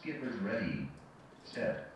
Skipper's ready. Set.